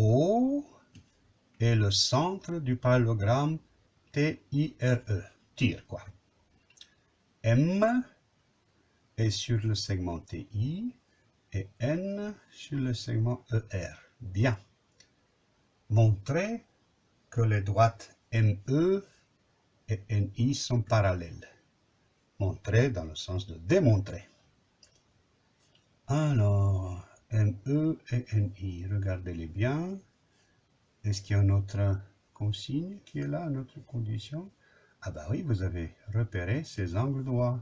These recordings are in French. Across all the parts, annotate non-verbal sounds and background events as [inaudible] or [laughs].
O est le centre du parallélogramme T-I-R-E. Tire, quoi. M est sur le segment TI et N sur le segment ER. Bien. Montrez que les droites ME et NI sont parallèles. Montrer dans le sens de démontrer. Alors, ME et NI, regardez-les bien. Est-ce qu'il y a une autre consigne qui est là, une autre condition? Ah bah oui, vous avez repéré ces angles droits.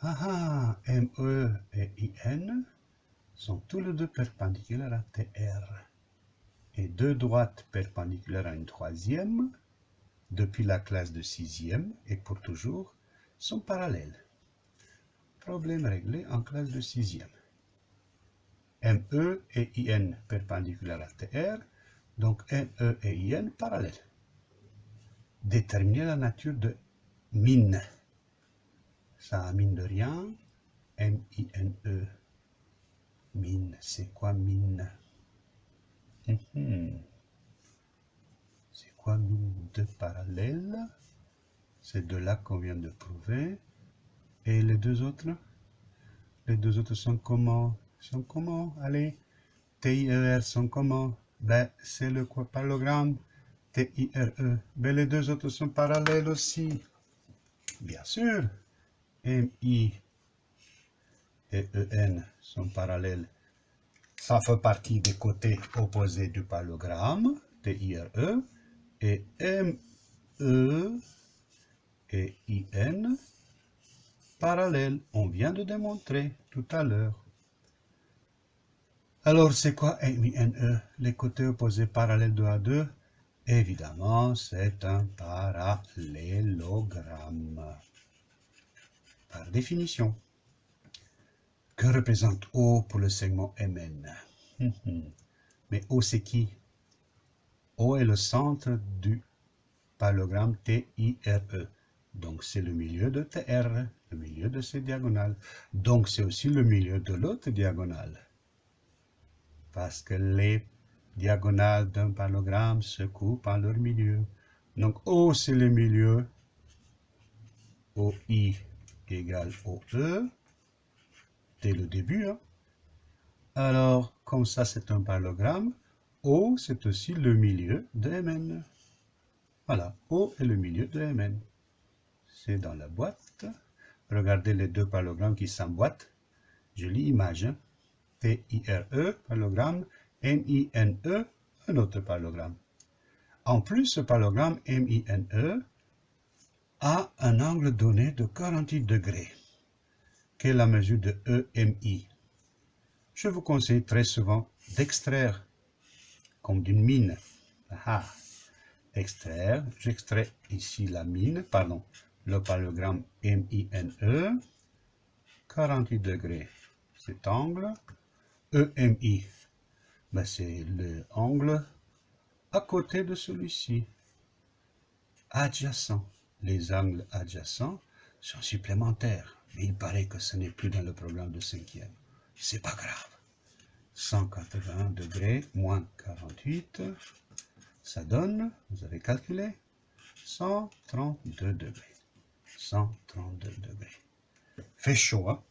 Ah ah, ME et IN sont tous les deux perpendiculaires à TR. Et deux droites perpendiculaires à une troisième, depuis la classe de sixième et pour toujours, sont parallèles. Problème réglé en classe de sixième. ME et IN perpendiculaires à TR, donc NE et IN parallèles. Déterminer la nature de mine. Ça mine de rien. M-I-N-E. Mine, c'est quoi mine? Mhm. C'est quoi mine de parallèle? C'est de là qu'on vient de prouver. Et les deux autres? Les deux autres sont comment? Sont comment Allez, T-I-E-R sont comment Ben, c'est le parallélogramme T-I-R-E. Ben, les deux autres sont parallèles aussi. Bien sûr. M-I et E-N sont parallèles. Ça fait partie des côtés opposés du parallélogramme, T-I-R-E, et M-E et I-N parallèles. On vient de démontrer tout à l'heure. Alors, c'est quoi M-I-N-E Les côtés opposés parallèles 2 à 2 Évidemment, c'est un parallélogramme par définition. Que représente O pour le segment MN [laughs] Mais O c'est qui? O est le centre du parallélogramme TIRE. Donc c'est le milieu de TR, le milieu de ces diagonales. Donc c'est aussi le milieu de l'autre diagonale. Parce que les diagonales d'un parallélogramme se coupent en leur milieu. Donc O c'est le milieu, OI égale OE, dès le début. Hein. Alors, comme ça c'est un parallélogramme, O c'est aussi le milieu de Mn. Voilà, O est le milieu de Mn. C'est dans la boîte. Regardez les deux parallélogrammes qui s'emboîtent. Jolie image. T-I-R-E, parallélogramme, M-I-N-E, un autre parallélogramme. En plus, ce parallélogramme M-I-N-E a un angle donné de 48 degrés, qui est la mesure de EMI. Je vous conseille très souvent d'extraire, comme d'une mine. Ah, extraire, j'extrais ici la mine, pardon, le parallélogramme MINE, 48 degrés, cet angle, EMI, ben c'est l'angle à côté de celui-ci, adjacent les angles adjacents sont supplémentaires. Mais il paraît que ce n'est plus dans le programme de cinquième. C'est pas grave. 180 degrés moins 48, ça donne, vous avez calculé, 132 degrés. 132 degrés. Fait chaud, hein?